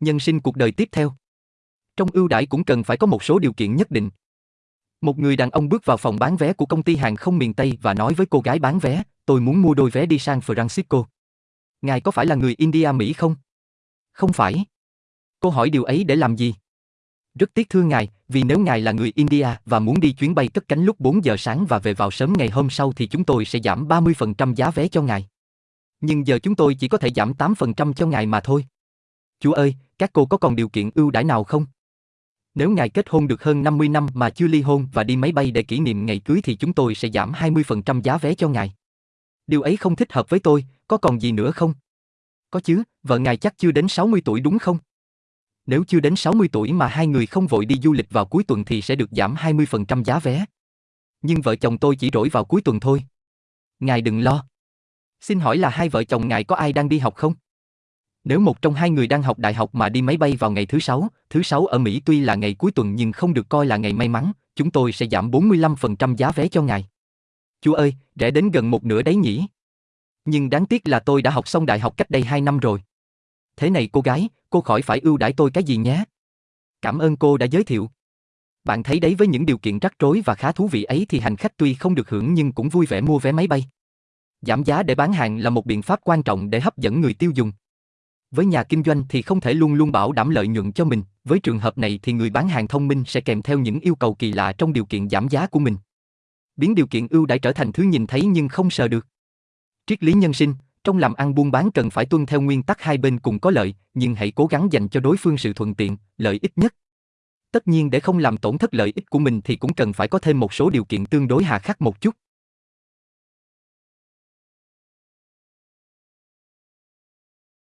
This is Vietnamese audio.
Nhân sinh cuộc đời tiếp theo. Trong ưu đãi cũng cần phải có một số điều kiện nhất định. Một người đàn ông bước vào phòng bán vé của công ty hàng không miền Tây và nói với cô gái bán vé, tôi muốn mua đôi vé đi San Francisco. Ngài có phải là người India Mỹ không? Không phải. Cô hỏi điều ấy để làm gì? Rất tiếc thưa ngài, vì nếu ngài là người India và muốn đi chuyến bay cất cánh lúc 4 giờ sáng và về vào sớm ngày hôm sau thì chúng tôi sẽ giảm 30% giá vé cho ngài. Nhưng giờ chúng tôi chỉ có thể giảm 8% cho ngài mà thôi. Chúa ơi, các cô có còn điều kiện ưu đãi nào không? Nếu ngài kết hôn được hơn 50 năm mà chưa ly hôn và đi máy bay để kỷ niệm ngày cưới thì chúng tôi sẽ giảm 20% giá vé cho ngài. Điều ấy không thích hợp với tôi, có còn gì nữa không? Có chứ, vợ ngài chắc chưa đến 60 tuổi đúng không? Nếu chưa đến 60 tuổi mà hai người không vội đi du lịch vào cuối tuần thì sẽ được giảm 20% giá vé. Nhưng vợ chồng tôi chỉ rỗi vào cuối tuần thôi. Ngài đừng lo. Xin hỏi là hai vợ chồng ngài có ai đang đi học không? Nếu một trong hai người đang học đại học mà đi máy bay vào ngày thứ sáu, thứ sáu ở Mỹ tuy là ngày cuối tuần nhưng không được coi là ngày may mắn, chúng tôi sẽ giảm 45% giá vé cho ngài. Chú ơi, rẻ đến gần một nửa đấy nhỉ? Nhưng đáng tiếc là tôi đã học xong đại học cách đây 2 năm rồi. Thế này cô gái, cô khỏi phải ưu đãi tôi cái gì nhé. Cảm ơn cô đã giới thiệu. Bạn thấy đấy với những điều kiện rắc rối và khá thú vị ấy thì hành khách tuy không được hưởng nhưng cũng vui vẻ mua vé máy bay. Giảm giá để bán hàng là một biện pháp quan trọng để hấp dẫn người tiêu dùng. Với nhà kinh doanh thì không thể luôn luôn bảo đảm lợi nhuận cho mình, với trường hợp này thì người bán hàng thông minh sẽ kèm theo những yêu cầu kỳ lạ trong điều kiện giảm giá của mình. Biến điều kiện ưu đãi trở thành thứ nhìn thấy nhưng không sờ được. Triết lý nhân sinh, trong làm ăn buôn bán cần phải tuân theo nguyên tắc hai bên cùng có lợi, nhưng hãy cố gắng dành cho đối phương sự thuận tiện, lợi ích nhất. Tất nhiên để không làm tổn thất lợi ích của mình thì cũng cần phải có thêm một số điều kiện tương đối hà khắc một chút.